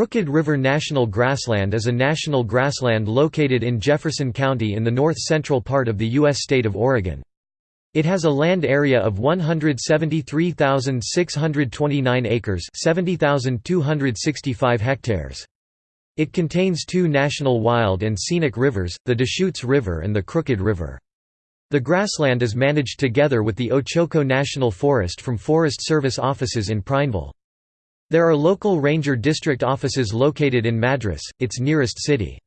Crooked River National Grassland is a national grassland located in Jefferson County in the north-central part of the U.S. state of Oregon. It has a land area of 173,629 acres 70,265 hectares. It contains two national wild and scenic rivers, the Deschutes River and the Crooked River. The grassland is managed together with the Ochoco National Forest from Forest Service offices in Prineville. There are local ranger district offices located in Madras, its nearest city.